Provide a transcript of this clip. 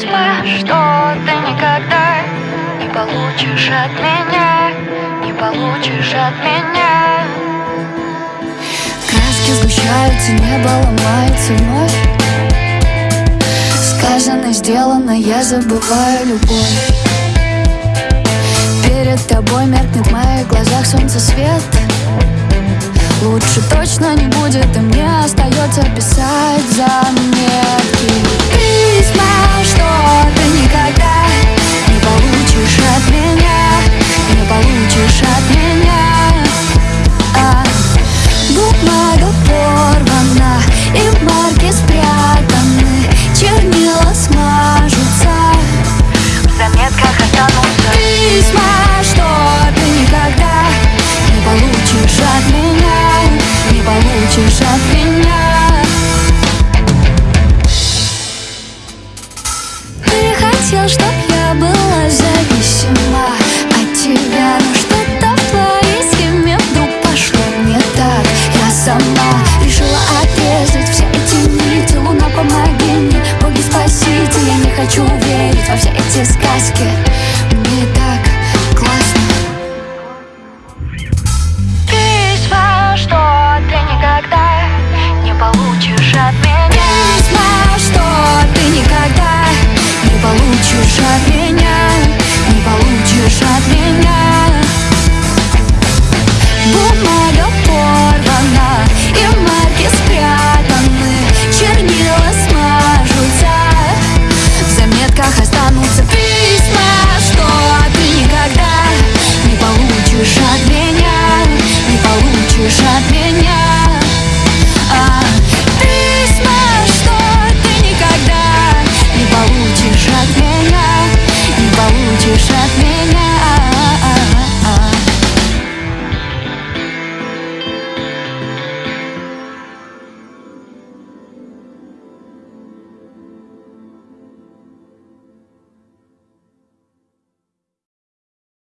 письма, что ты никогда не получишь от меня, не получишь от меня. Краски сгущаются, небо ломается вновь. Сказано, сделано, я забываю любовь. Перед тобой меркнет в моих глазах солнце свет Лучше точно не будет, и мне остается писать my God. решила отрезать все эти нити Луна, помоги мне, боги, спасите Я не хочу верить во все эти сказки. Мне так классно. Письма, что ты никогда не получишь от меня.